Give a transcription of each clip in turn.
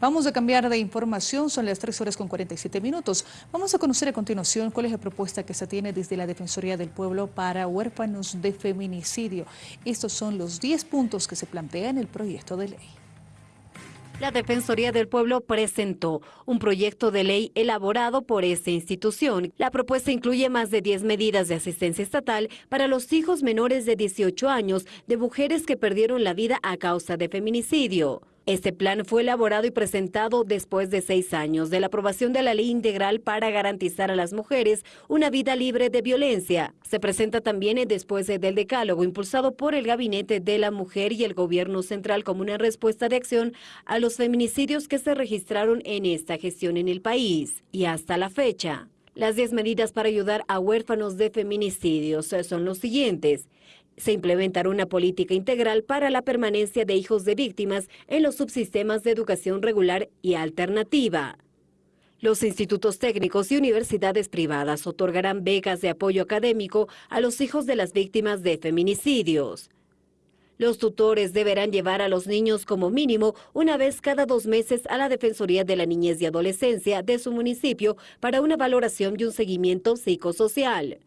Vamos a cambiar de información, son las 3 horas con 47 minutos. Vamos a conocer a continuación cuál es la propuesta que se tiene desde la Defensoría del Pueblo para huérfanos de feminicidio. Estos son los 10 puntos que se plantean en el proyecto de ley. La Defensoría del Pueblo presentó un proyecto de ley elaborado por esta institución. La propuesta incluye más de 10 medidas de asistencia estatal para los hijos menores de 18 años de mujeres que perdieron la vida a causa de feminicidio. Este plan fue elaborado y presentado después de seis años de la aprobación de la ley integral para garantizar a las mujeres una vida libre de violencia. Se presenta también después del decálogo impulsado por el Gabinete de la Mujer y el Gobierno Central como una respuesta de acción a los feminicidios que se registraron en esta gestión en el país. Y hasta la fecha, las 10 medidas para ayudar a huérfanos de feminicidios son los siguientes. Se implementará una política integral para la permanencia de hijos de víctimas en los subsistemas de educación regular y alternativa. Los institutos técnicos y universidades privadas otorgarán becas de apoyo académico a los hijos de las víctimas de feminicidios. Los tutores deberán llevar a los niños como mínimo una vez cada dos meses a la Defensoría de la Niñez y Adolescencia de su municipio para una valoración y un seguimiento psicosocial.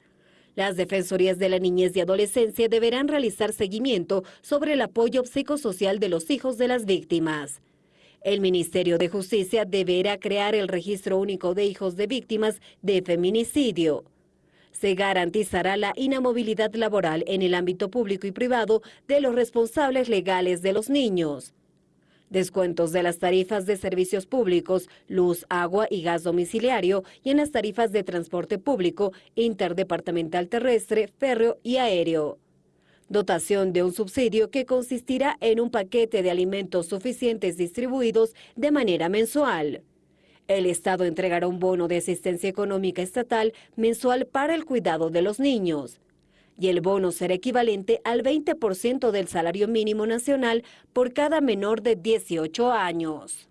Las Defensorías de la Niñez y Adolescencia deberán realizar seguimiento sobre el apoyo psicosocial de los hijos de las víctimas. El Ministerio de Justicia deberá crear el Registro Único de Hijos de Víctimas de Feminicidio. Se garantizará la inamovilidad laboral en el ámbito público y privado de los responsables legales de los niños descuentos de las tarifas de servicios públicos, luz, agua y gas domiciliario y en las tarifas de transporte público, interdepartamental terrestre, férreo y aéreo. Dotación de un subsidio que consistirá en un paquete de alimentos suficientes distribuidos de manera mensual. El Estado entregará un bono de asistencia económica estatal mensual para el cuidado de los niños y el bono será equivalente al 20% del salario mínimo nacional por cada menor de 18 años.